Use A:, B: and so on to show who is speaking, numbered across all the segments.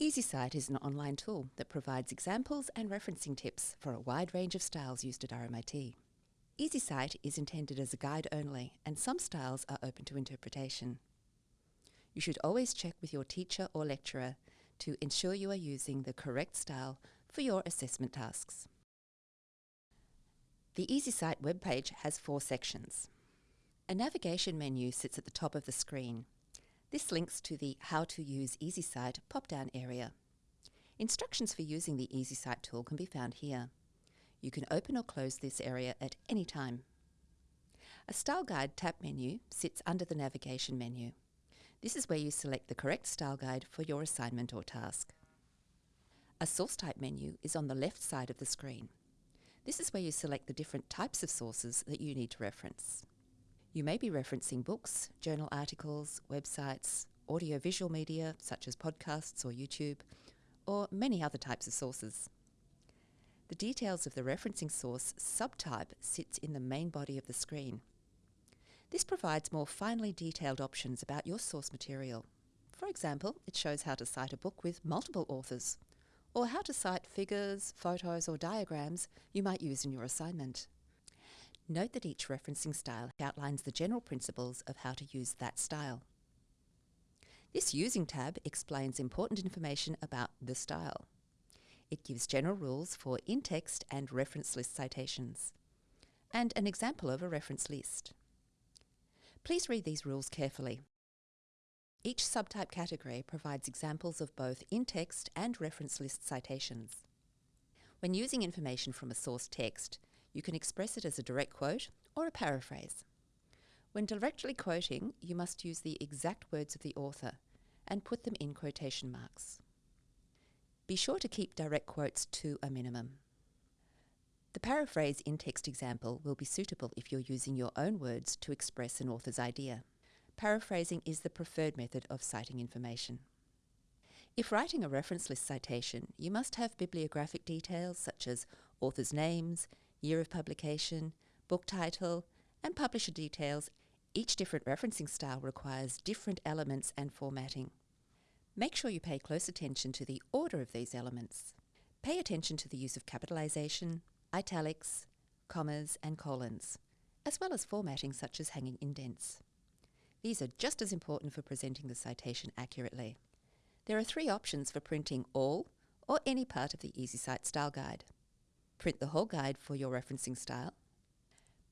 A: EasyCite is an online tool that provides examples and referencing tips for a wide range of styles used at RMIT. EasyCite is intended as a guide only, and some styles are open to interpretation. You should always check with your teacher or lecturer to ensure you are using the correct style for your assessment tasks. The EasyCite webpage has four sections. A navigation menu sits at the top of the screen this links to the How to Use EasyCite pop-down area. Instructions for using the EasyCite tool can be found here. You can open or close this area at any time. A Style Guide tab menu sits under the navigation menu. This is where you select the correct style guide for your assignment or task. A source type menu is on the left side of the screen. This is where you select the different types of sources that you need to reference. You may be referencing books, journal articles, websites, audiovisual media such as podcasts or YouTube, or many other types of sources. The details of the referencing source subtype sits in the main body of the screen. This provides more finely detailed options about your source material. For example, it shows how to cite a book with multiple authors, or how to cite figures, photos or diagrams you might use in your assignment. Note that each referencing style outlines the general principles of how to use that style. This Using tab explains important information about the style. It gives general rules for in-text and reference list citations, and an example of a reference list. Please read these rules carefully. Each subtype category provides examples of both in-text and reference list citations. When using information from a source text, you can express it as a direct quote or a paraphrase. When directly quoting, you must use the exact words of the author and put them in quotation marks. Be sure to keep direct quotes to a minimum. The paraphrase in-text example will be suitable if you're using your own words to express an author's idea. Paraphrasing is the preferred method of citing information. If writing a reference list citation, you must have bibliographic details such as authors' names, year of publication, book title, and publisher details, each different referencing style requires different elements and formatting. Make sure you pay close attention to the order of these elements. Pay attention to the use of capitalization, italics, commas and colons, as well as formatting such as hanging indents. These are just as important for presenting the citation accurately. There are three options for printing all or any part of the EasyCite Style Guide. Print the whole guide for your referencing style.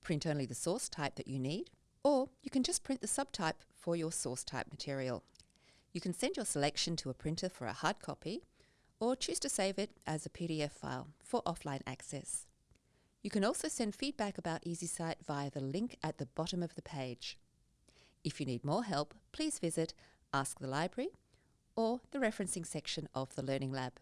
A: Print only the source type that you need, or you can just print the subtype for your source type material. You can send your selection to a printer for a hard copy, or choose to save it as a PDF file for offline access. You can also send feedback about EasyCite via the link at the bottom of the page. If you need more help, please visit Ask the Library or the referencing section of the Learning Lab.